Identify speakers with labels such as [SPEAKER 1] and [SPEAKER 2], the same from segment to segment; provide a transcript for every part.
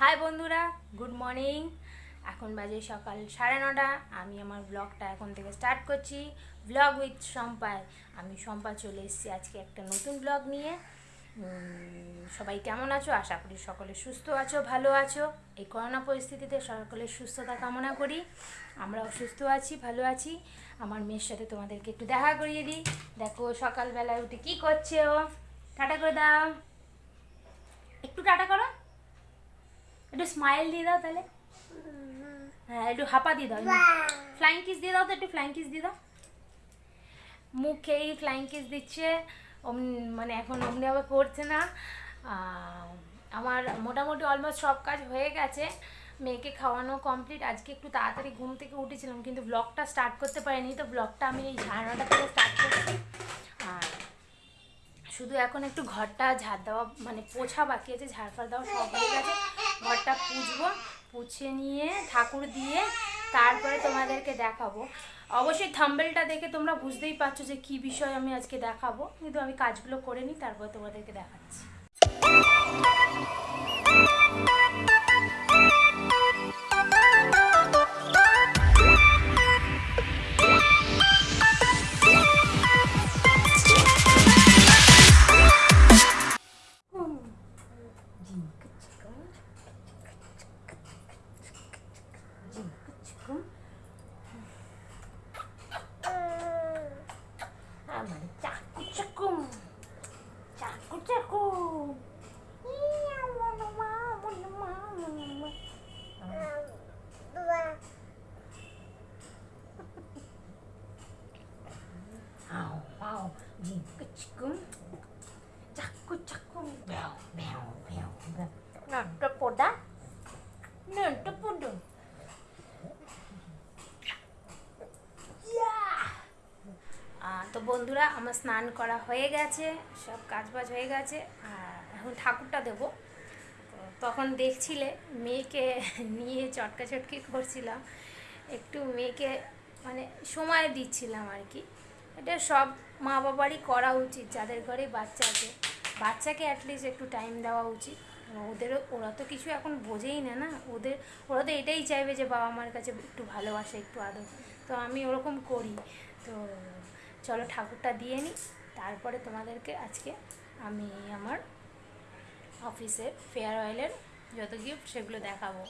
[SPEAKER 1] High বন্ধুরা, good morning. এখন বাজে সকাল সাড়ে নটা। আমি আমার ব্লগটা এখন থেকে স্টার্ট করছি। ব্লগ উইথ সম্পায় আমি সম্পা চলে এসেছি আজকে একটা নতুন ব্লগ নিয়ে। সবাই কেমন আছো? আশা করি সকলে সুস্থ আছো, ভালো আছো। এই করোনা পরিস্থিতিতে সকলের সুস্থতা কামনা করি। আমরা অসুস্থ আছি, ভালো আছি। আমার মেয়ের সাথে তোমাদেরকে একটু দেখা করিয়ে দিই। দেখো, সকালবেলায় উঠে কী করছে ও? টাটা করে দাও। একটু টাটা করো। একটু স্মাইল দিয়ে দাও তাহলে। হ্যাঁ একটু হাপা দিয়ে দাও ফ্লাইং কিস দিয়ে দাও তো, একটু ফ্লাইং কিস দিয়ে দাও। মুখেই ফ্লাইং কিস দিচ্ছে মানে এখন অমনি অমনিভাবে করছে না। আমার মোটামুটি অলমোস্ট সব কাজ হয়ে গেছে। মেয়েকে খাওয়ানো কমপ্লিট আজকে একটু তাড়াতাড়ি ঘুম থেকে উঠেছিলাম, কিন্তু ব্লগটা স্টার্ট করতে পারিনি। তো ব্লগটা আমি এই সাড়ে নটা থেকে স্টার্ট করছি। আর শুধু এখন একটু ঘরটা ঝাড় দেওয়া মানে পোছা বাকি আছে, ঝাড় ফাড় দেওয়া সব হয়ে গেছে। ঘরটা পুজবো, পুছে নিয়ে ঠাকুর দিয়ে তারপরে তোমাদেরকে দেখাবো। অবশ্যই থাম্বেলটা দেখে তোমরা বুঝতেই পারছ যে কি বিষয় আমি আজকে দেখাবো। কিন্তু আমি কাজগুলো করে নিই, তারপরে তোমাদেরকে দেখাচ্ছি। ঝিঙ্কু চিকু। চাকু চাকু, ব্যাও, ব্যাও, ব্যাও, ব্যাও। নন্টা পোডা, নন্টা পোডো। ইয়া! আহ, তো বন্ধুরা আমার স্নান করা হয়ে গেছে সব কাজবাজ হয়ে গেছে আর এখন ঠাকুরটা দেবো তখন দেখছিলে মেয়েকে নিয়ে চটকা চটকি করছিলাম একটু মেয়েকে মানে সময় দিচ্ছিলাম আর কি এটা সব মা বাবারই করা উচিত, যাদের ঘরে বাচ্চা আছে। বাচ্চাকে অ্যাটলিস্ট একটু টাইম দেওয়া উচিত। ওদেরও, ওরা তো কিছু এখন বোঝেই না না। ওদের, ওরা তো এটাই চাইবে যে বাবা মার কাছে একটু ভালোবাসা, একটু আদর। তো আমি ওরকম করি। তো চলো ঠাকুরটা দিয়ে নিই তারপরে তোমাদেরকে আজকে আমি আমার অফিসের ফেয়ার অয়েলের যত গিফট সেগুলো দেখাবো।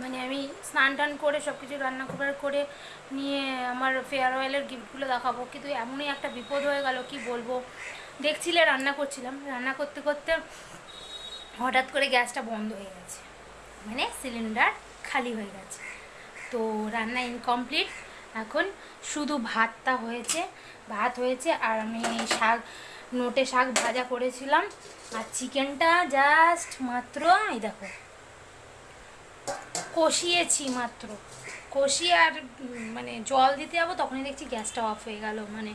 [SPEAKER 1] মানে আমি স্নান টান করে সব কিছু রান্না করার করে নিয়ে আমার ফেয়ারওয়েলের গিফটগুলো দেখাবো। কিন্তু এমনই একটা বিপদ হয়ে গেল, কি বলব? দেখছিলে, রান্না করছিলাম। রান্না করতে করতে হঠাৎ করে গ্যাসটা বন্ধ হয়ে গেছে। মানে সিলিন্ডার খালি হয়ে গেছে। তো রান্না ইনকমপ্লিট এখন শুধু ভাতটা হয়েছে, ভাত হয়েছে আর আমি শাক, নোটে শাক ভাজা করেছিলাম। আর চিকেনটা জাস্ট মাত্র, এই দেখো কষিয়েছি মাত্র। কষিয়ে আর মানে জল দিতে যাব তখনই দেখছি গ্যাসটা অফ হয়ে গেল। মানে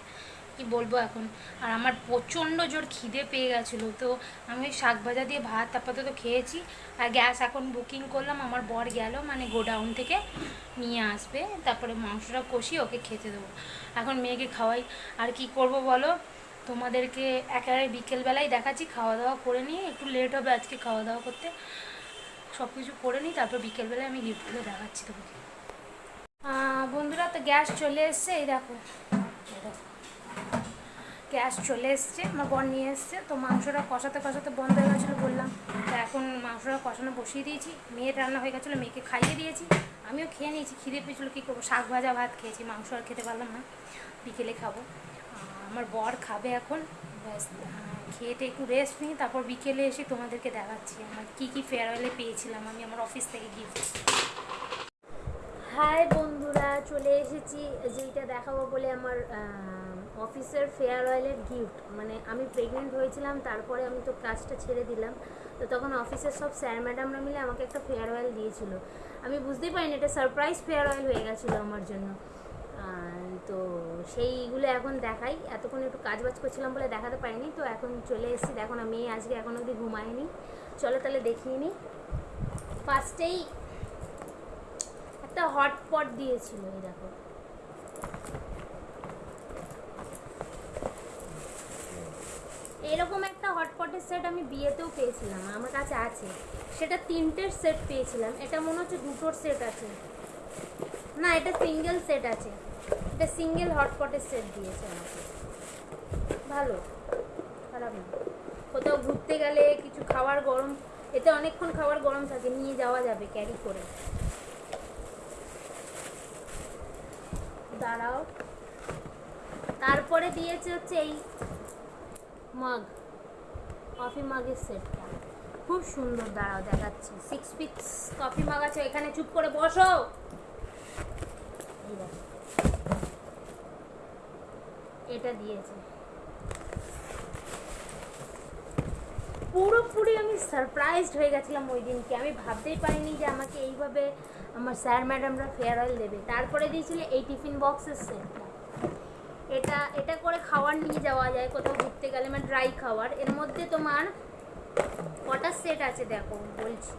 [SPEAKER 1] কি বলব এখন? আর আমার প্রচণ্ড জোর খিদে পেয়ে গেছিল। তো আমি শাক ভাজা দিয়ে ভাত আপাতত খেয়েছি। আর গ্যাস এখন বুকিং করলাম। আমার বর গেল মানে গোডাউন থেকে নিয়ে আসবে। তারপরে মাংসটা কষিয়ে ওকে খেতে দেবো। এখন মেয়েকে খাওয়াই। আর কি করব বলো? তোমাদেরকে একেবারে বিকেলবেলায় দেখাচ্ছি। খাওয়া দাওয়া করে নিয়ে একটু লেট হবে আজকে খাওয়া দাওয়া করতে। সব কিছু করে নিই, তারপর বিকেলবেলায় আমি গিফটগুলো দেখাচ্ছি তোমাকে। বন্ধুরা, তো গ্যাস চলে এসছে, এই দেখো। গ্যাস চলে এসছে, আমার বর নিয়ে এসছে, তো মাংসটা কষাতে কষাতে বন্ধ হয়ে গেছিল বললাম। তা এখন মাংসটা কষানো বসিয়ে দিয়েছি, মেয়ের রান্না হয়ে গেছিল, মেয়েকে খাইয়ে দিয়েছি, আমিও খেয়ে নিয়েছি, খিদে পেয়েছিলো, কী করব? শাক ভাজা ভাত খেয়েছি, মাংস আর খেতে পারলাম না, বিকেলে খাব। আমার বর খাবে এখন, ব্যাস খেয়েতে একটু রেস্ট নিই তারপর বিকেলে এসে তোমাদেরকে দেখাচ্ছি আমার কী কী ফেয়ারওয়েলে পেয়েছিলাম আমি আমার অফিস থেকে গিফট হাই বন্ধুরা চলে এসেছি যেইটা দেখাবো বলে আমার অফিসের ফেয়ারওয়েলের গিফট মানে আমি প্রেগনেন্ট হয়েছিলাম তারপরে আমি তো কাজটা ছেড়ে দিলাম। তো তখন অফিসের সব স্যার ম্যাডামরা মিলে আমাকে একটা ফেয়ারওয়েল দিয়েছিল। আমি বুঝতেই পারিনি এটা সারপ্রাইজ ফেয়ারওয়েল হয়ে গেছিল আমার জন্য। আহ, তো সেইগুলো এখন দেখাই। এতক্ষণ একটু কাজ বাজ করছিলাম বলে দেখাতে পারিনি, তো এখন চলে এসেছি। দেখো না, মেয়ে আজকে এখন অবধি ঘুমায়নি। চলো তাহলে দেখিয়ে নিই ফার্স্টেই একটা হটপট দিয়েছিল, এই দেখো। এরকম একটা হটপটের সেট আমি বিয়েতেও পেয়েছিলাম, আমার কাছে আছে। সেটা তিনটের সেট পেয়েছিলাম, এটা মনে হচ্ছে দুটোর সেট আছে। না, এটা সিঙ্গেল সেট আছে। এটা সিঙ্গেল হটপটের সেট দিয়েছে আমাকে। ভালো। খারাপ না। কোথাও ঘুরতে গেলে কিছু খাবার গরম, এতে অনেকক্ষণ খাবার গরম থাকে, নিয়ে যাওয়া যাবে ক্যারি করে। দাঁড়াও। তারপরে দিয়েছে হচ্ছে এই মাগ কফি মাগের সেটটা খুব সুন্দর, দাঁড়াও দেখাচ্ছি। সিক্স পিস কফি মাগ আছে, এখানে চুপ করে বসো এই দেখো। এটা দিয়েছে। পুরোপুরি আমি সারপ্রাইজড হয়ে গেছিলাম ওই দিনকে। আমি ভাবতেই পারিনি যে আমাকে এইভাবে আমার স্যার ম্যাডামরা ফেয়ারওয়েল দেবে। তারপরে দিয়েছিল এই টিফিন বক্সের সেটটা এটা এটা করে খাবার নিয়ে যাওয়া যায়, কোথাও ঘুরতে গেলে মানে ড্রাই খাওয়ার। এর মধ্যে তোমার কটা সেট আছে দেখো, বলছি।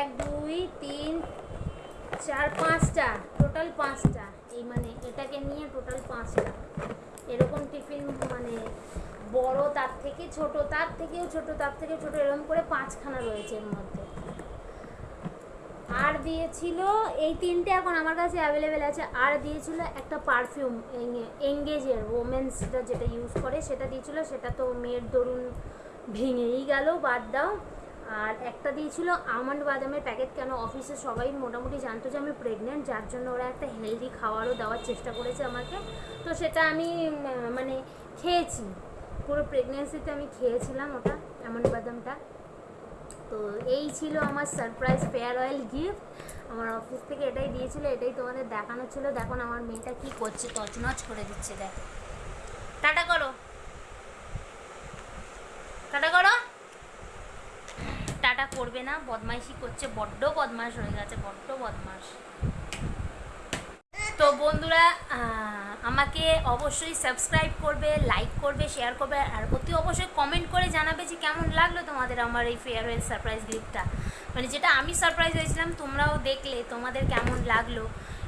[SPEAKER 1] এক, দুই, তিন, চার, পাঁচটা। টোটাল পাঁচটা। এই মানে এটাকে নিয়ে টোটাল পাঁচটা। এরকম টিফিন মানে বড় তার থেকে ছোট, তার থেকেও ছোট, তার থেকে ছোট, এরকম করে পাঁচখানা রয়েছে এর মধ্যে। আর দিয়েছিল, এই তিনটে এখন আমার কাছে অ্যাভেলেবেল আছে। আর দিয়েছিল একটা পারফিউম এঙ্গেজের ওমেন্সটা যেটা ইউজ করে, সেটা দিয়েছিল, সেটা তো মেয়ের দরুন ভেঙেই গেল, বাদ দাও। আর একটা দিয়েছিল আমন্ড বাদামের প্যাকেট। কেন অফিসে সবাই মোটামুটি জানতো যে আমি প্রেগনেন্ট যার জন্য ওরা একটা হেলদি খাবারও দেওয়ার চেষ্টা করেছে আমাকে। তো সেটা আমি মানে খেয়েছি। পুরো প্রেগনেন্সিতে আমি খেয়েছিলাম ওটা, আমন্ড বাদামটা। তো এই ছিল আমার সারপ্রাইজ ফেয়ার অয়েল গিফট আমার অফিস থেকে এটাই দিয়েছিল, এটাই তোমাদের দেখানো ছিল। দেখুন আমার মেয়েটা কি করছে, তছনছ করে দিচ্ছে, দেখ। টাটা করো। টাটা করো। করবে না, বদমাইশি করছে, বড্ড বদমাস হয়ে গেছে, বড্ড বদমাস তো বন্ধুরা আমাকে অবশ্যই সাবস্ক্রাইব করবে লাইক করবে শেয়ার করবে, আর অতি অবশ্যই কমেন্ট করে জানাবে যে কেমন লাগল তোমাদের আমার এই ফেয়ারওয়েল সারপ্রাইজ গিফটটা মানে যেটা আমি সারপ্রাইজ হয়েছিলাম, তোমরাও দেখলে, তোমাদের কেমন লাগল,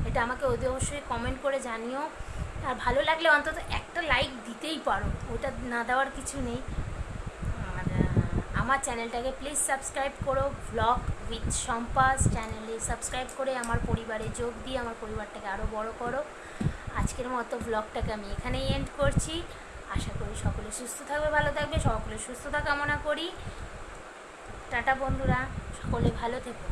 [SPEAKER 1] এটা আমাকে অতি অবশ্যই কমেন্ট করে জানিও। আর ভালো লাগলে অন্তত একটা লাইক দিতেই পারো, ওটা না দেওয়ার কিছু নেই। আমার চ্যানেলটাকে প্লিজ সাবস্ক্রাইব করো ব্লগ উইথ সম্পাস চ্যানেলে সাবস্ক্রাইব করে আমার পরিবারে যোগ দিয়ে আমার পরিবারটাকে আরও বড় করো। আজকের মতো ব্লগটাকে আমি এখানেই এন্ড করছি। আশা করি সকলে সুস্থ থাকবে, ভালো থাকবে, সকলে সুস্থতা কামনা করি। টাটা বন্ধুরা, সকলে ভালো থেকো।